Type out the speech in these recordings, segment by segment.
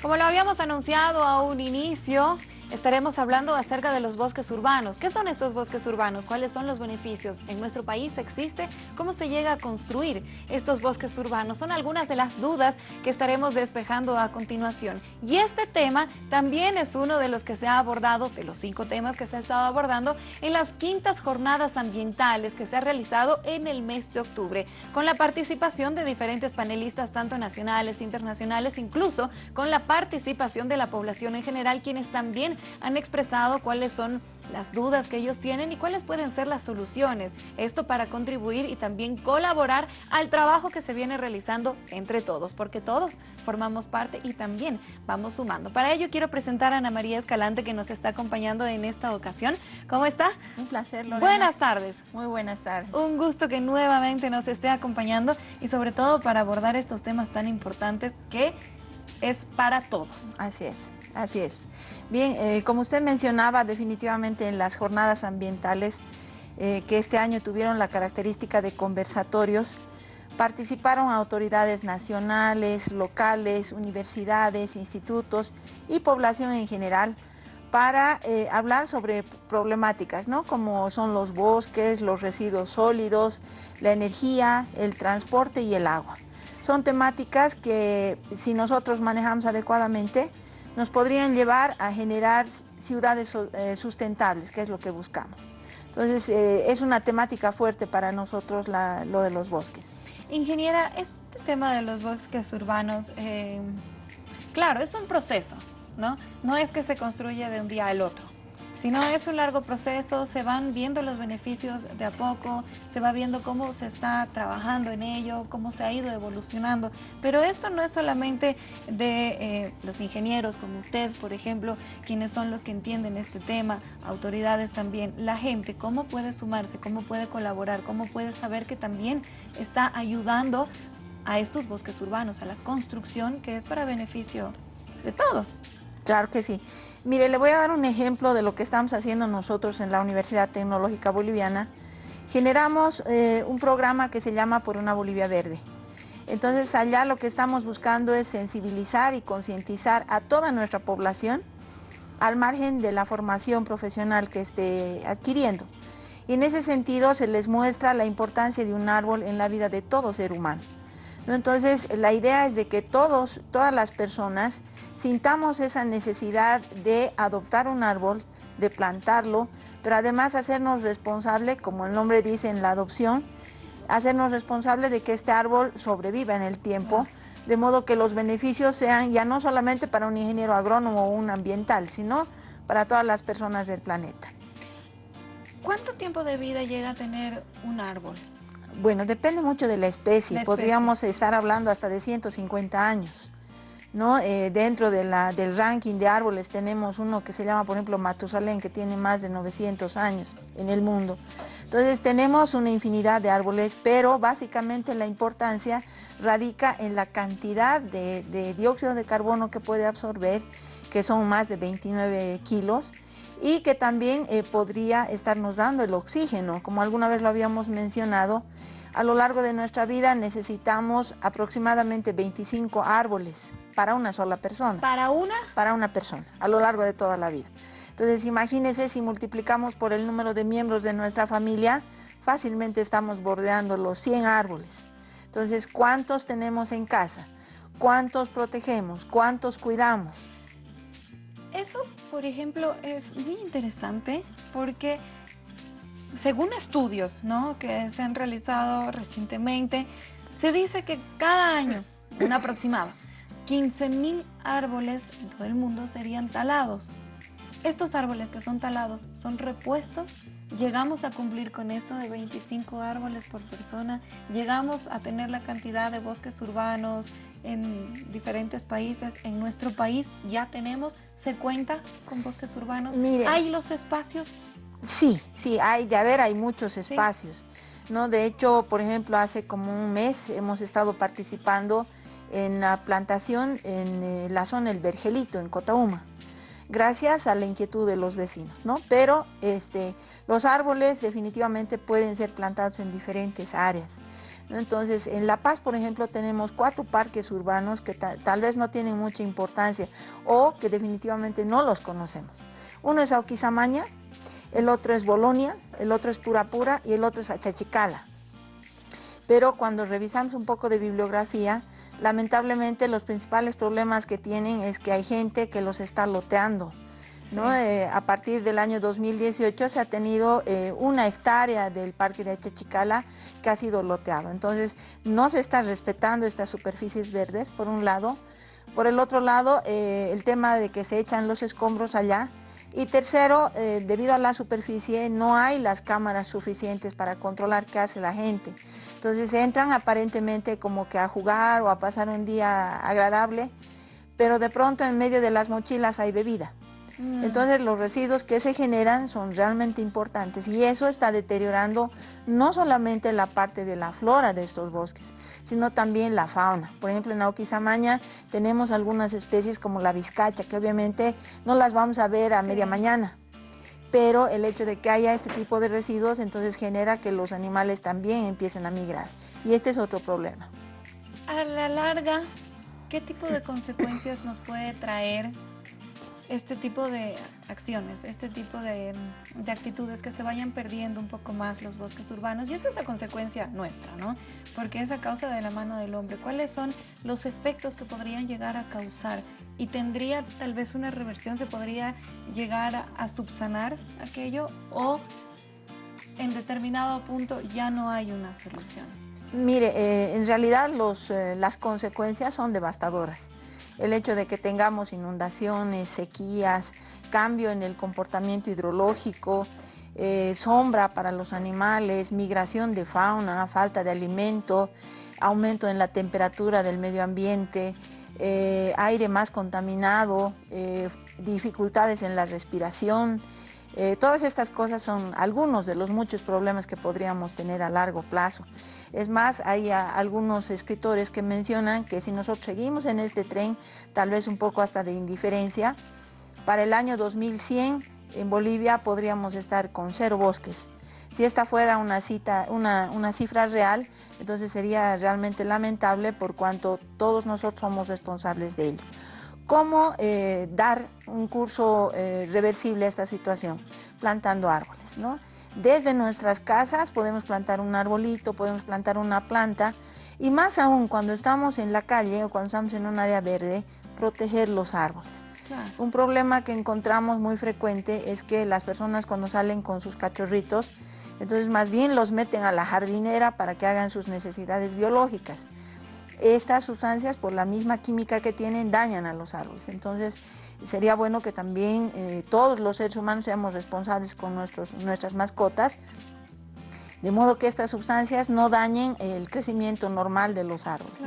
Como lo habíamos anunciado a un inicio, Estaremos hablando acerca de los bosques urbanos. ¿Qué son estos bosques urbanos? ¿Cuáles son los beneficios? ¿En nuestro país existe? ¿Cómo se llega a construir estos bosques urbanos? Son algunas de las dudas que estaremos despejando a continuación. Y este tema también es uno de los que se ha abordado, de los cinco temas que se ha estado abordando en las quintas jornadas ambientales que se ha realizado en el mes de octubre, con la participación de diferentes panelistas, tanto nacionales, internacionales, incluso con la participación de la población en general, quienes también han expresado cuáles son las dudas que ellos tienen y cuáles pueden ser las soluciones. Esto para contribuir y también colaborar al trabajo que se viene realizando entre todos, porque todos formamos parte y también vamos sumando. Para ello quiero presentar a Ana María Escalante que nos está acompañando en esta ocasión. ¿Cómo está? Un placer, Lorena. Buenas tardes. Muy buenas tardes. Un gusto que nuevamente nos esté acompañando y sobre todo para abordar estos temas tan importantes que es para todos. Así es, así es. Bien, eh, como usted mencionaba, definitivamente en las jornadas ambientales eh, que este año tuvieron la característica de conversatorios, participaron autoridades nacionales, locales, universidades, institutos y población en general para eh, hablar sobre problemáticas, ¿no? como son los bosques, los residuos sólidos, la energía, el transporte y el agua. Son temáticas que si nosotros manejamos adecuadamente, nos podrían llevar a generar ciudades eh, sustentables, que es lo que buscamos. Entonces, eh, es una temática fuerte para nosotros lo de los bosques. Ingeniera, este tema de los bosques urbanos, eh, claro, es un proceso, ¿no? No es que se construya de un día al otro. Si no, es un largo proceso, se van viendo los beneficios de a poco, se va viendo cómo se está trabajando en ello, cómo se ha ido evolucionando. Pero esto no es solamente de eh, los ingenieros como usted, por ejemplo, quienes son los que entienden este tema, autoridades también, la gente, cómo puede sumarse, cómo puede colaborar, cómo puede saber que también está ayudando a estos bosques urbanos, a la construcción que es para beneficio de todos. Claro que sí. Mire, le voy a dar un ejemplo de lo que estamos haciendo nosotros en la Universidad Tecnológica Boliviana. Generamos eh, un programa que se llama Por una Bolivia Verde. Entonces allá lo que estamos buscando es sensibilizar y concientizar a toda nuestra población al margen de la formación profesional que esté adquiriendo. Y en ese sentido se les muestra la importancia de un árbol en la vida de todo ser humano. Entonces la idea es de que todos, todas las personas sintamos esa necesidad de adoptar un árbol, de plantarlo, pero además hacernos responsable, como el nombre dice en la adopción, hacernos responsable de que este árbol sobreviva en el tiempo, de modo que los beneficios sean ya no solamente para un ingeniero agrónomo o un ambiental, sino para todas las personas del planeta. ¿Cuánto tiempo de vida llega a tener un árbol? Bueno, depende mucho de la especie. Podríamos estar hablando hasta de 150 años. Eh, dentro del ranking de árboles tenemos uno que se llama, por ejemplo, Matusalén, que tiene más de 900 años en el mundo. Entonces tenemos una infinidad de árboles, pero básicamente la importancia radica en la cantidad de, dióxido de carbono que puede absorber, que son más de 29 kilos, y que también eh, podría estarnos dando el oxígeno, como alguna vez lo habíamos mencionado, a lo largo de nuestra vida necesitamos aproximadamente 25 árboles para una sola persona. ¿Para una? Para una persona, a lo largo de toda la vida. Entonces imagínense si multiplicamos por el número de miembros de nuestra familia, fácilmente estamos bordeando los 100 árboles. Entonces, ¿cuántos tenemos en casa? ¿Cuántos protegemos? ¿Cuántos cuidamos? Eso, por ejemplo, es muy interesante porque según estudios ¿no? que se han realizado recientemente, se dice que cada año, un aproximado, 15.000 árboles en todo el mundo serían talados. Estos árboles que son talados son repuestos, llegamos a cumplir con esto de 25 árboles por persona, llegamos a tener la cantidad de bosques urbanos en diferentes países, en nuestro país ya tenemos, se cuenta con bosques urbanos, ¿hay los espacios? Sí, sí, hay, de haber hay muchos espacios. ¿no? De hecho, por ejemplo, hace como un mes hemos estado participando en la plantación en eh, la zona del Vergelito, en Cotauma, gracias a la inquietud de los vecinos, ¿no? Pero este, los árboles definitivamente pueden ser plantados en diferentes áreas. Entonces, en La Paz, por ejemplo, tenemos cuatro parques urbanos que tal vez no tienen mucha importancia o que definitivamente no los conocemos. Uno es Auquisamaña, el otro es Bolonia, el otro es Purapura y el otro es Achachicala. Pero cuando revisamos un poco de bibliografía, lamentablemente los principales problemas que tienen es que hay gente que los está loteando. Eh, a partir del año 2018 se ha tenido eh, una hectárea del parque de Achachicala que ha sido loteado. Entonces no se está respetando estas superficies verdes, por un lado. Por el otro lado, eh, el tema de que se echan los escombros allá, y tercero, debido a la superficie no hay las cámaras suficientes para controlar qué hace la gente. Entonces entran aparentemente como que a jugar o a pasar un día agradable, pero de pronto en medio de las mochilas hay bebida. Mm. Entonces los residuos que se generan son realmente importantes y eso está deteriorando no solamente la parte de la flora de estos bosques, sino también la fauna. Por ejemplo, en Auquisamaña tenemos algunas especies como la vizcacha, que obviamente no las vamos a ver a media mañana, pero el hecho de que haya este tipo de residuos entonces genera que los animales también empiecen a migrar y este es otro problema. A la larga, ¿qué tipo de consecuencias nos puede traer este tipo de acciones, este tipo de, actitudes que se vayan perdiendo un poco más los bosques urbanos y esto es a consecuencia nuestra, ¿no? Porque es a causa de la mano del hombre. ¿Cuáles son los efectos que podrían llegar a causar? Y tendría tal vez una reversión, se podría llegar a, subsanar aquello o en determinado punto ya no hay una solución. Mire, eh, en realidad los, eh, las consecuencias son devastadoras el hecho de que tengamos inundaciones, sequías, cambio en el comportamiento hidrológico, eh, sombra para los animales, migración de fauna, falta de alimento, aumento en la temperatura del medio ambiente, eh, aire más contaminado, eh, dificultades en la respiración, todas estas cosas son algunos de los muchos problemas que podríamos tener a largo plazo. Es más, hay algunos escritores que mencionan que si nosotros seguimos en este tren, tal vez un poco hasta de indiferencia, para el año 2100 en Bolivia podríamos estar con cero bosques. Si esta fuera una, cita, una, una cifra real, entonces sería realmente lamentable por cuanto todos nosotros somos responsables de ello cómo eh, dar un curso eh, reversible a esta situación, plantando árboles. ¿no? Desde nuestras casas podemos plantar un arbolito, podemos plantar una planta y más aún cuando estamos en la calle o cuando estamos en un área verde, proteger los árboles. Un problema que encontramos muy frecuente es que las personas cuando salen con sus cachorritos, entonces más bien los meten a la jardinera para que hagan sus necesidades biológicas estas sustancias por la misma química que tienen dañan a los árboles. Entonces sería bueno que también eh, todos los seres humanos seamos responsables con nuestros, nuestras mascotas, de modo que estas sustancias no dañen el crecimiento normal de los árboles.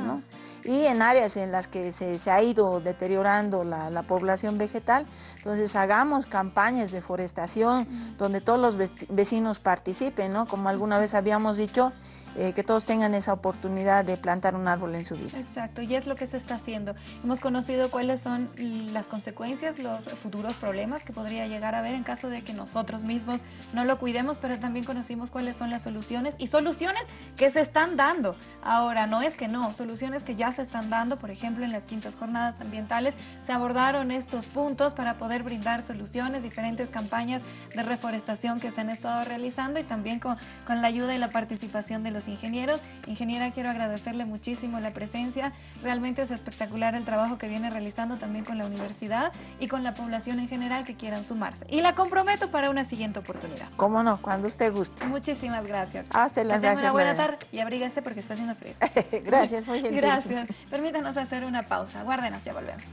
Y en áreas en las que se, ha ido deteriorando la, población vegetal, entonces hagamos campañas de forestación donde todos los vecinos participen, ¿no? como alguna vez habíamos dicho, eh, que todos tengan esa oportunidad de plantar un árbol en su vida. Exacto, y es lo que se está haciendo. Hemos conocido cuáles son las consecuencias, los futuros problemas que podría llegar a haber en caso de que nosotros mismos no lo cuidemos, pero también conocimos cuáles son las soluciones y soluciones que se están dando. Ahora, no es que no, soluciones que ya se están dando, por ejemplo, en las quintas jornadas ambientales se abordaron estos puntos para poder brindar soluciones, diferentes campañas de reforestación que se han estado realizando y también con, con la ayuda y la participación de los ingenieros. Ingeniera, quiero agradecerle muchísimo la presencia. Realmente es espectacular el trabajo que viene realizando también con la universidad y con la población en general que quieran sumarse. Y la comprometo para una siguiente oportunidad. Cómo no, cuando usted guste. Muchísimas gracias. Hasta la gracias. Una buena tarde y abríguese porque está haciendo frío. gracias, muy gentil. Gracias. Permítanos hacer una pausa. Guárdenos, ya volvemos.